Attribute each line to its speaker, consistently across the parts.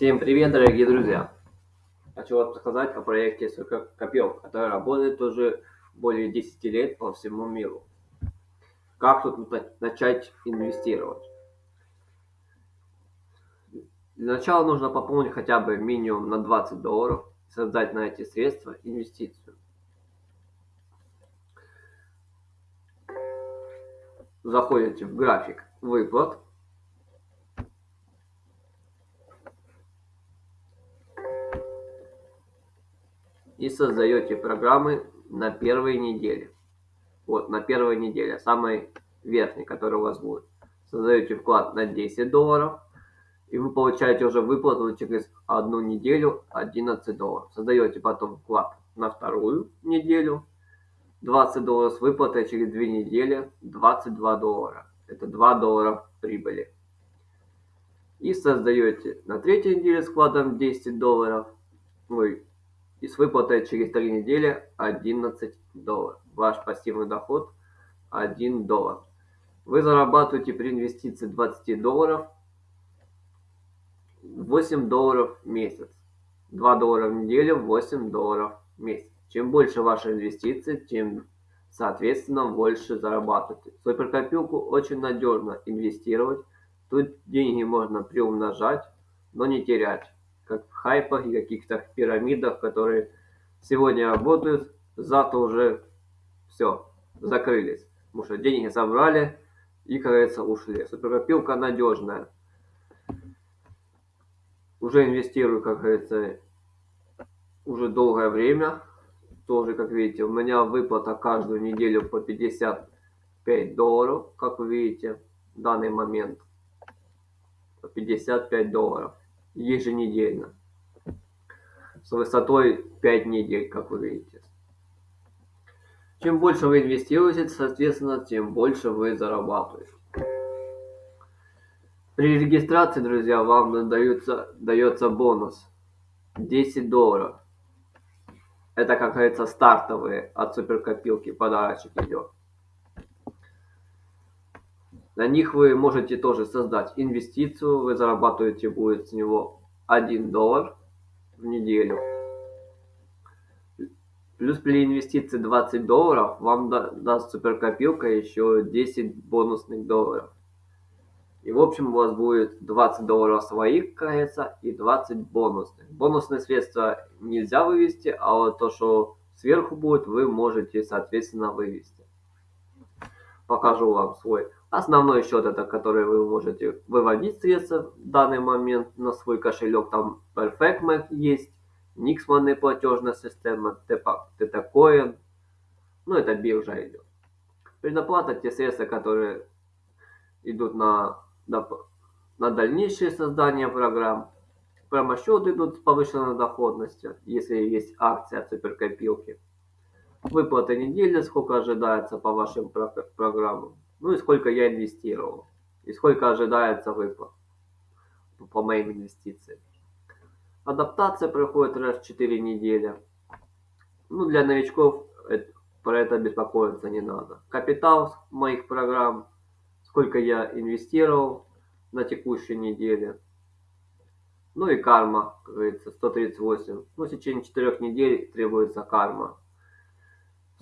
Speaker 1: Всем привет, дорогие друзья! Хочу вам рассказать о проекте Копел, который работает уже более 10 лет по всему миру. Как тут начать инвестировать? Для начала нужно пополнить хотя бы минимум на 20 долларов, создать на эти средства инвестицию. Заходите в график выплат создаете программы на первой неделе. Вот, на первой неделе, самой верхней, которая у вас будет. Создаете вклад на 10 долларов, и вы получаете уже выплату через одну неделю 11 долларов. Создаете потом вклад на вторую неделю, 20 долларов с выплатой через 2 недели, 22 доллара. Это 2 доллара прибыли. И создаете на третьей неделе с вкладом 10 долларов, ой, и с выплатой через 3 недели 11 долларов. Ваш пассивный доход 1 доллар. Вы зарабатываете при инвестиции 20 долларов 8 долларов в месяц. 2 доллара в неделю, 8 долларов в месяц. Чем больше ваши инвестиции, тем, соответственно, больше зарабатываете. В суперкопилку очень надежно инвестировать. Тут деньги можно приумножать, но не терять как в хайпах и каких-то пирамидах, которые сегодня работают, завтра уже все, закрылись. Потому что деньги собрали и, как говорится, ушли. Суперкопилка надежная. Уже инвестирую, как говорится, уже долгое время. Тоже, как видите, у меня выплата каждую неделю по 55 долларов, как вы видите, в данный момент. По 55 долларов еженедельно с высотой 5 недель, как вы видите. Чем больше вы инвестируете, соответственно, тем больше вы зарабатываете. При регистрации, друзья, вам дается, дается бонус 10 долларов. Это, как говорится, стартовые от суперкопилки подарочек идет. На них вы можете тоже создать инвестицию, вы зарабатываете будет с него 1 доллар в неделю. Плюс при инвестиции 20 долларов вам даст суперкопилка еще 10 бонусных долларов. И в общем у вас будет 20 долларов своих, кажется, и 20 бонусных. Бонусные средства нельзя вывести, а вот то, что сверху будет, вы можете, соответственно, вывести. Покажу вам свой Основной счет это который вы можете выводить средства в данный момент на свой кошелек. Там PerfectMac есть, Nixman платежная система, TetaCoin. Ну это биржа идет. Предоплата те средства, которые идут на, на, дальнейшее создание программ. Промосчет идут с повышенной доходностью, если есть акция суперкопилки. Выплата недели, сколько ожидается по вашим программам ну и сколько я инвестировал, и сколько ожидается выплат по моим инвестициям. Адаптация проходит раз в 4 недели. Ну, для новичков это, про это беспокоиться не надо. Капитал моих программ, сколько я инвестировал на текущей неделе. Ну и карма, как говорится, 138. Ну, в течение 4 недель требуется карма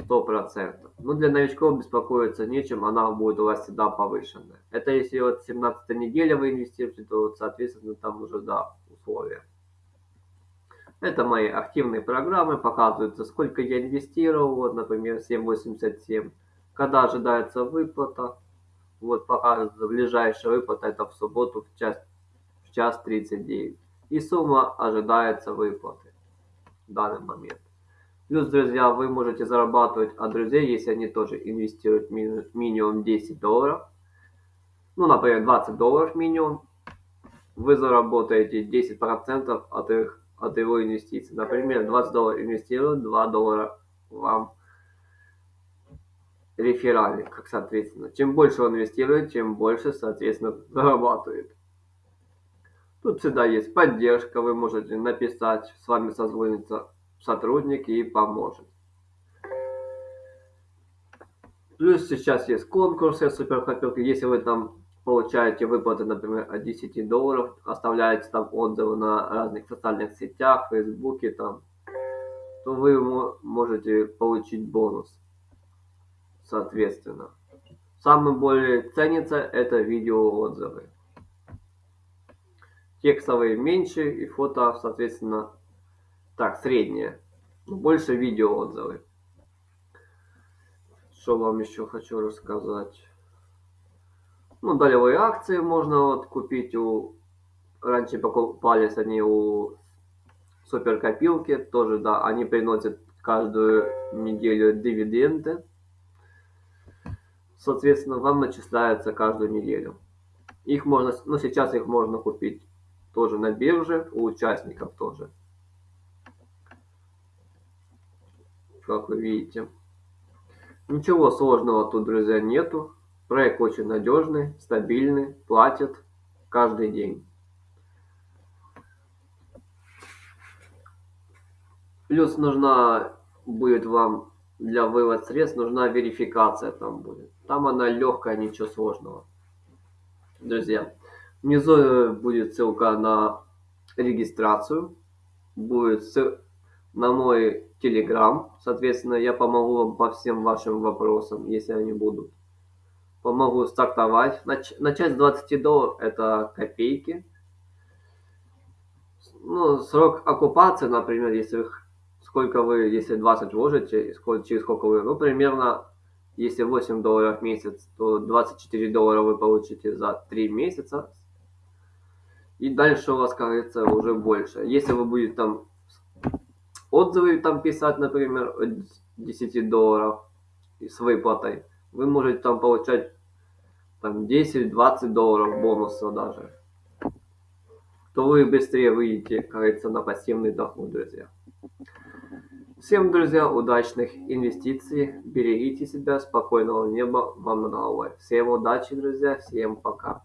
Speaker 1: сто процентов. Но для новичков беспокоиться нечем, она будет у вас всегда повышенная. Это если вот 17 неделя вы инвестируете, то вот, соответственно там уже да, условия. Это мои активные программы, показывается сколько я инвестировал, вот, например, 7.87. Когда ожидается выплата, вот показывается ближайшая выплата, это в субботу в час, в час 39. И сумма ожидается выплаты в данный момент. Плюс, друзья, вы можете зарабатывать от друзей, если они тоже инвестируют минимум 10 долларов. Ну, например, 20 долларов минимум. Вы заработаете 10% от, их, от его инвестиций. Например, 20 долларов инвестируют, 2 доллара вам реферальных, как соответственно. Чем больше он инвестирует, тем больше, соответственно, зарабатывает. Тут всегда есть поддержка, вы можете написать, с вами созвониться сотрудник и поможет. Плюс сейчас есть конкурсы суперкопилки. Если вы там получаете выплаты, например, от 10 долларов, оставляете там отзывы на разных социальных сетях, фейсбуке там, то вы можете получить бонус, соответственно. Самый более ценится это видеоотзывы. Текстовые меньше и фото, соответственно, так, среднее. Больше видеоотзывы. Что вам еще хочу рассказать? Ну, долевые акции можно вот купить у... Раньше покупались они у суперкопилки, тоже, да, они приносят каждую неделю дивиденды. Соответственно, вам начисляются каждую неделю. Их можно, ну сейчас их можно купить тоже на бирже, у участников тоже. Как вы видите. Ничего сложного тут, друзья, нету. Проект очень надежный, стабильный, платит каждый день. Плюс нужна будет вам для вывод средств нужна верификация там будет. Там она легкая, ничего сложного. Друзья, внизу будет ссылка на регистрацию. Будет ссылка на мой телеграм. Соответственно, я помогу вам по всем вашим вопросам, если они будут помогу стартовать. Нач начать с 20 долларов это копейки. Ну, срок оккупации, например, если сколько вы, если 20 вложите, сколько, через сколько вы, ну, примерно, если 8 долларов в месяц, то 24 доллара вы получите за 3 месяца. И дальше у вас, говорится, уже больше. Если вы будете там отзывы там писать, например, от 10 долларов с выплатой, вы можете там получать там 10-20 долларов бонуса даже, то вы быстрее выйдете, говорится, на пассивный доход, друзья. Всем, друзья, удачных инвестиций, берегите себя, спокойного неба вам над головой. Всем удачи, друзья, всем пока.